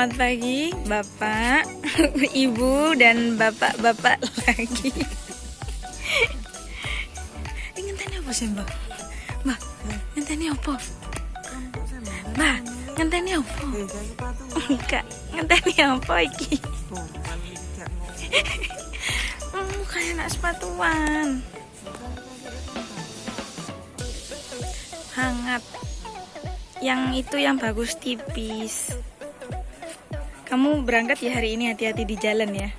Selamat pagi Bapak, Ibu dan Bapak-bapak lagi. Ini ngenteni apa sih, Mbak? Mbak, ngenteni apa? Mbak, ngenteni apa? Enggak, ngenteni apa iki? Hmm, kayak anak sepatuan. Hangat. Yang itu yang bagus tipis. Kamu berangkat ya hari ini hati-hati di jalan ya.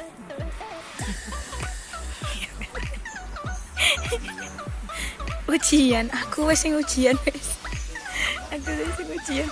ujian, aku wes ujian wes. Aku wes ujian.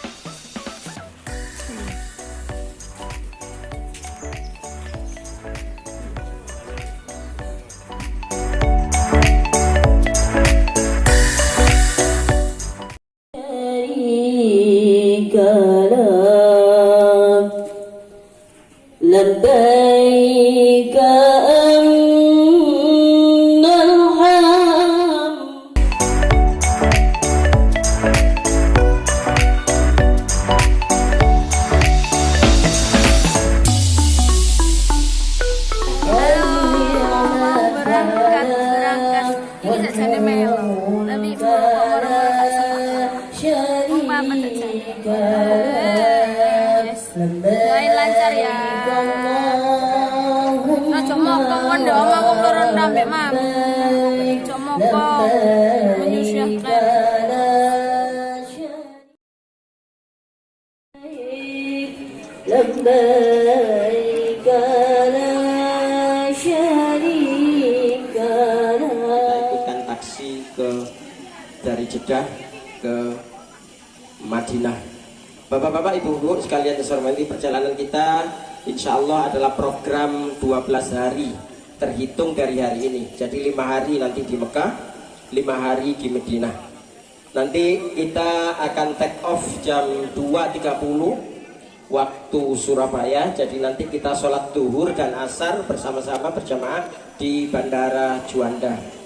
Jeddah ke Madinah. Bapak-bapak, ibu-ibu sekalian saya hormati, perjalanan kita insya Allah adalah program 12 hari terhitung dari hari ini. Jadi lima hari nanti di Mekah, lima hari di Madinah. Nanti kita akan take off jam 2.30 waktu Surabaya. Jadi nanti kita sholat duhur dan asar bersama-sama berjamaah di Bandara Juanda.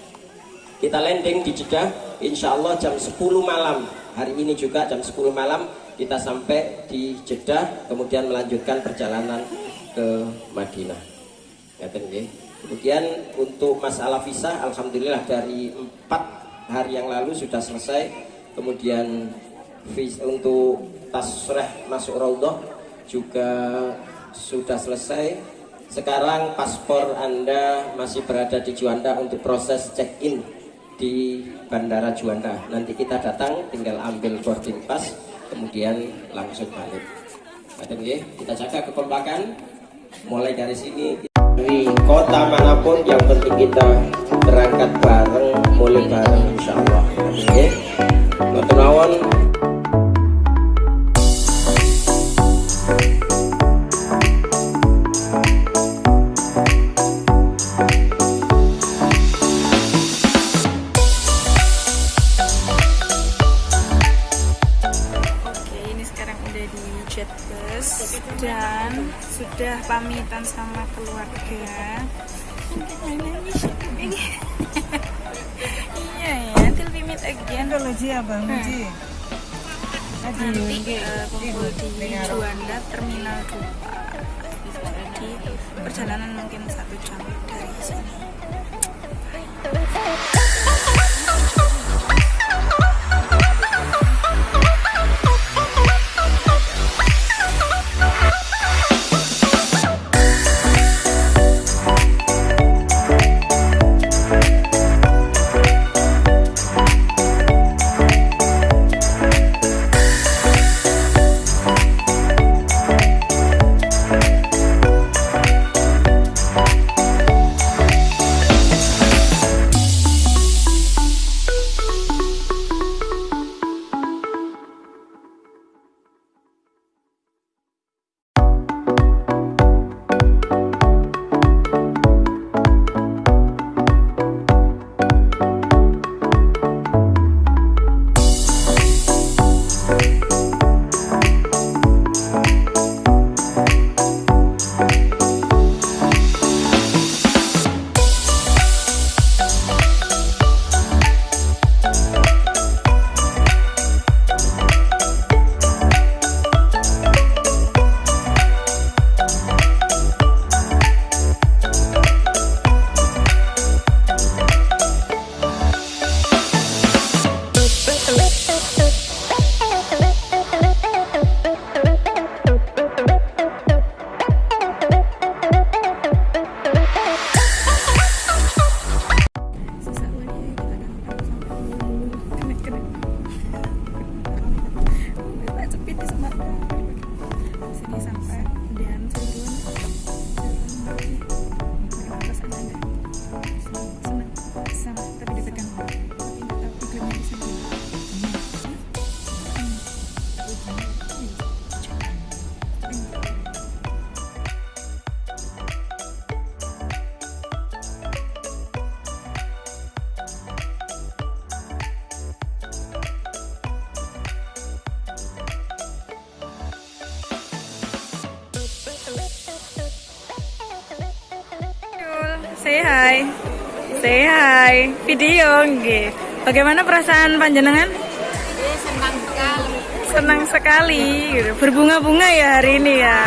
Kita landing di Jeddah insya Allah jam 10 malam. Hari ini juga jam 10 malam kita sampai di Jeddah Kemudian melanjutkan perjalanan ke Madinah. Nggih. Kemudian untuk masalah visa Alhamdulillah dari empat hari yang lalu sudah selesai. Kemudian untuk tasreh masuk Raudhah juga sudah selesai. Sekarang paspor Anda masih berada di Juanda untuk proses check-in di Bandara Juanda. Nanti kita datang tinggal ambil boarding pass kemudian langsung balik. Ada nggih? Kita jaga kekompakan mulai dari sini di kota mana pun yang penting kita berangkat bareng, mulai bareng insya perjalanan mungkin satu jam dari sini. sampai hi. Say hi. Video nggih. Bagaimana perasaan panjenengan? senang sekali Senang sekali. Berbunga-bunga ya hari ini ya.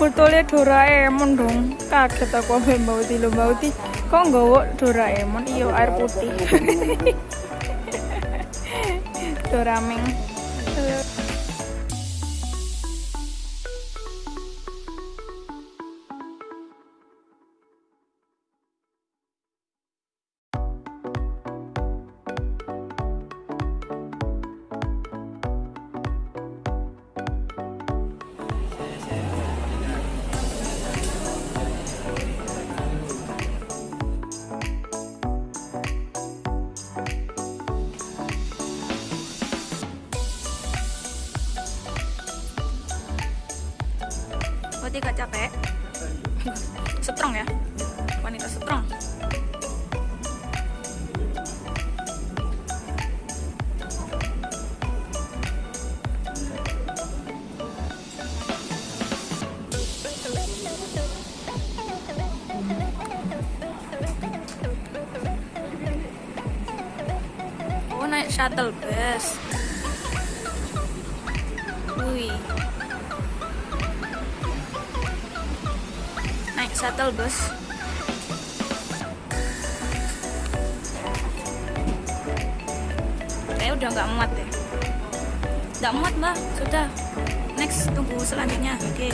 Fotonya Doraemon dong. Kaget aku ambil bauti lo bauti. Kok nggawa Doraemon? Iya air putih. Dorameng. Berarti gak capek? Strong ya? Wanita strong. Oh naik shuttle bus. Shuttle bus. Kayak udah nggak muat deh. Nggak muat mbak. Sudah. Next tunggu selanjutnya. Oke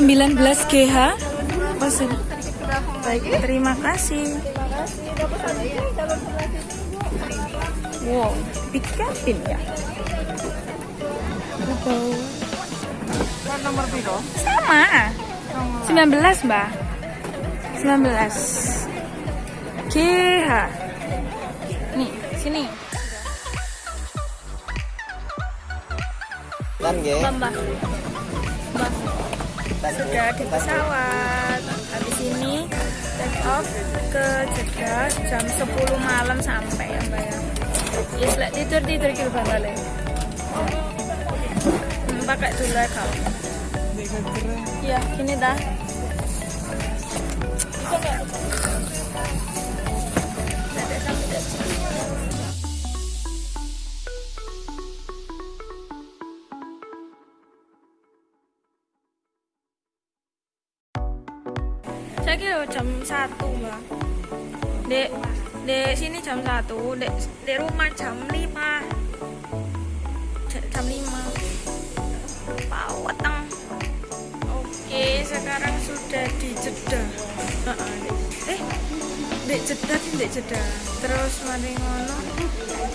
19 GH pesen baik terima kasih. Wow big cabin ya? Nomor sama 19 mbak. 19 GH nih sini. Kan nggih. Mbak, Mbak. Sudah di pesawat. Habis ini take off ke Jeddah jam 10 malam sampai ya Mbak ya. Yes, lek tidur tidur kilo balik. Hmm, pakai dulu ya kau. Iya, gini dah. Saya kira jam 1 mbak. Dek, dek sini jam 1 Dek, dek rumah jam 5 J- Jam 5 Pak weteng. Oke, sekarang sudah di Dek. Eh, dek Jeddah sih dek Jeddah. Terus mari ngono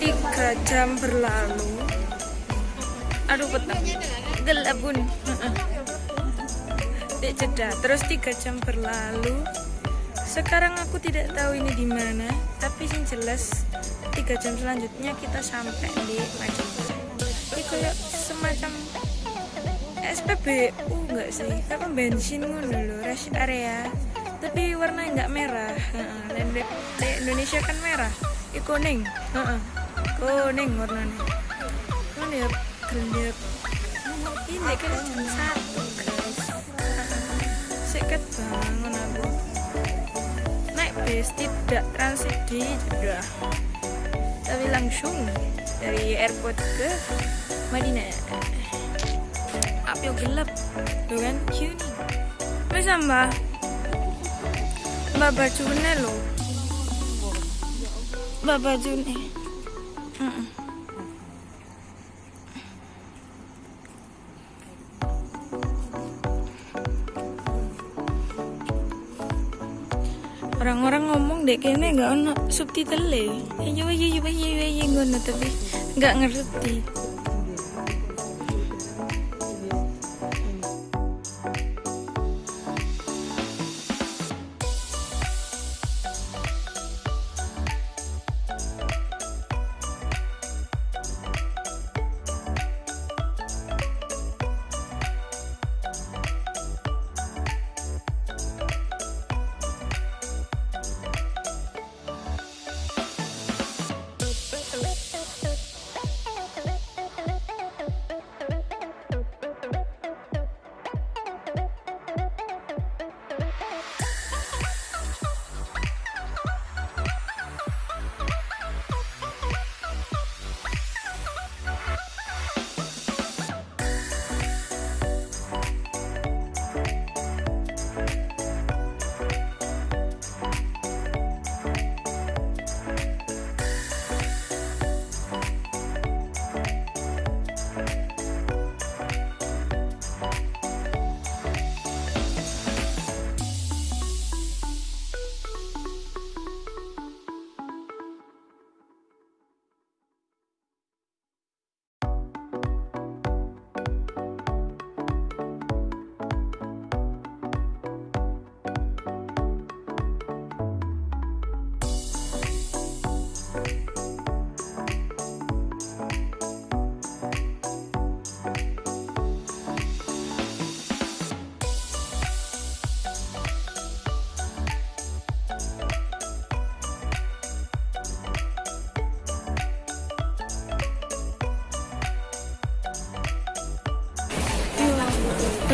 3 jam berlalu. Aduh peteng Gelap bun. Dek Jeddah. Terus tiga jam berlalu. Sekarang aku tidak tahu ini di mana, tapi yang jelas tiga jam selanjutnya kita sampai di Madinah. Ini kayak semacam SPBU enggak sih? Kayak bensin ngono rest area. Tapi warnanya nggak merah. Dan Indonesia kan merah. Ini kuning. Kuning warnanya. Mana ya gelap. Ini kan satu. Seket bangun aku. Naik bis tidak transit di Jeddah. Tapi langsung dari airport ke Madinah. Api gelap, tuh kan kuning. Bisa mbak, mbak bajunya lo, mbak bajunya. Mm-mm. orang-orang dek kayaknya nggak ono subtitle ya iya iya iya iya iya ngono tapi nggak ngerti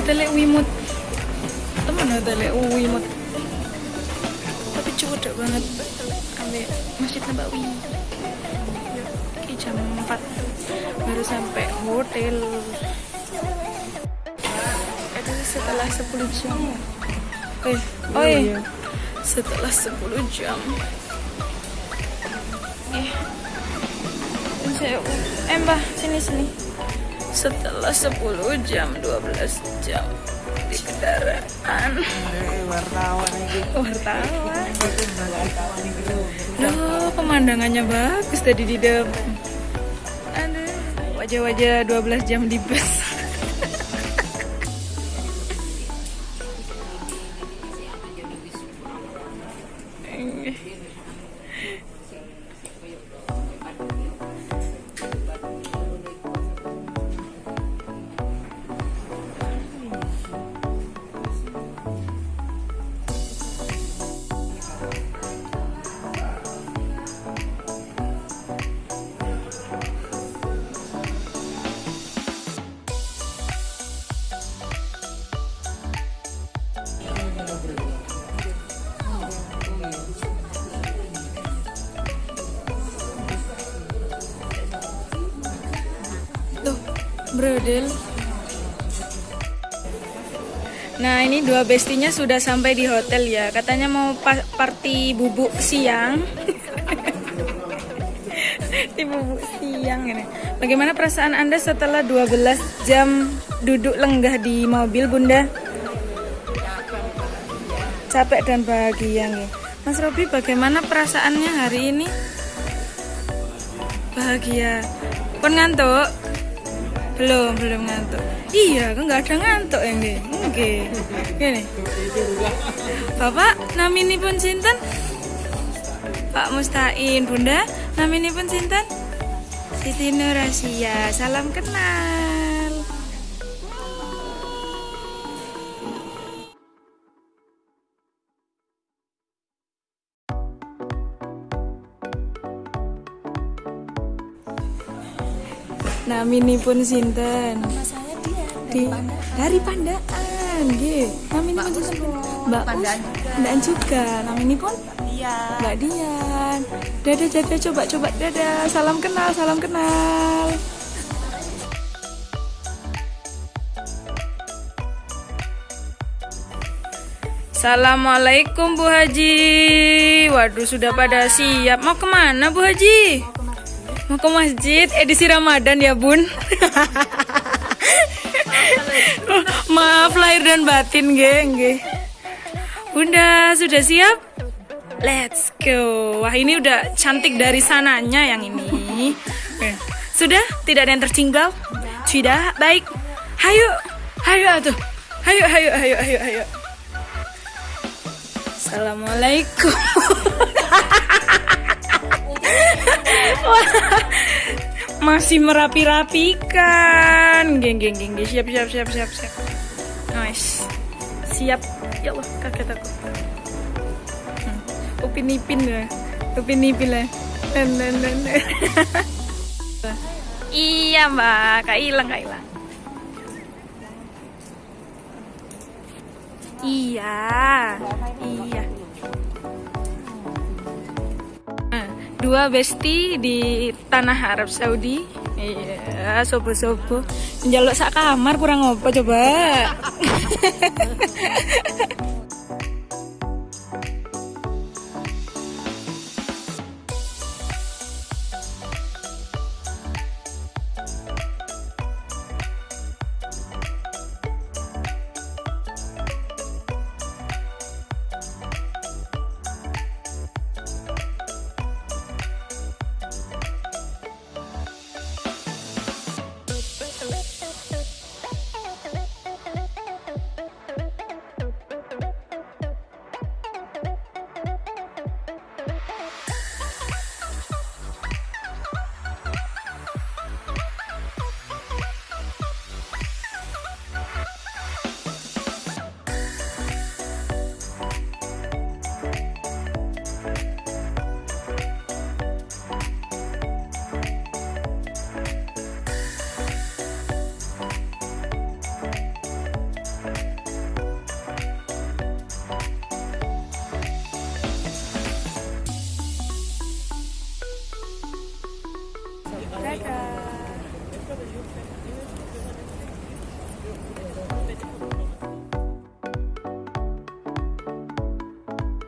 hotelnya Wimut. Temen hotelnya Wimut. Tapi cukup banget. Sampai masjid Nabawi Ini jam 4 baru sampai hotel. Itu setelah 10 jam. Eh oh iya. Setelah 10 jam. Eh. Saya eh mbah sini sini setelah 10 jam 12 jam di kendaraan. Wartawan wartawan. Loh, pemandangannya bagus tadi di depan aduh wajah-wajah 12 jam di bus brodel. Nah, ini dua bestinya sudah sampai di hotel ya. Katanya mau pa- party bubuk siang. di bubuk siang ini. Bagaimana perasaan Anda setelah 12 jam duduk lenggah di mobil, Bunda? Capek dan bahagia nih. Mas Robi, bagaimana perasaannya hari ini? Bahagia. Pun ngantuk? Belum, belum ngantuk. Iya, kok nggak ada ngantuk ini. Oke. Gini. Bapak, namini pun sinten? Pak Mustain, Bunda, namini pun sinten? Siti Nurasia. Salam kenal. Namini pun sinten? di dari Pandaan, nggih. Namini pun sinten? Mbak Pandaan juga. Pandaan juga. Namini pun Mbak Dian. Dadah, dadah, coba, coba, dadah. Salam kenal, salam kenal. Assalamualaikum Bu Haji. Waduh sudah pada siap. Mau ke mana Bu Haji? Mau ke masjid edisi Ramadan ya Bun. Maaf lahir dan batin geng geng. Bunda sudah siap? Let's go. Wah ini udah cantik dari sananya yang ini. Eh, Sudah? Tidak ada yang tertinggal? Tidak? Baik. Hayo. Hayo atuh. Hayo, hayo, hayo, hayo, hayo. Assalamualaikum. Masih merapi-rapikan. Geng, geng, geng. Siap, siap, siap, siap, siap. Nice. Siap. Ya Allah, kaget aku. Hmm. Upin ipin lah. Upin ipin lah. Dan, dan. iya mbak, kak hilang, kak hilang. Iya, iya. Dua besti di tanah Arab Saudi. Iya, sobo-sobo. Njaluk sak kamar kurang apa coba.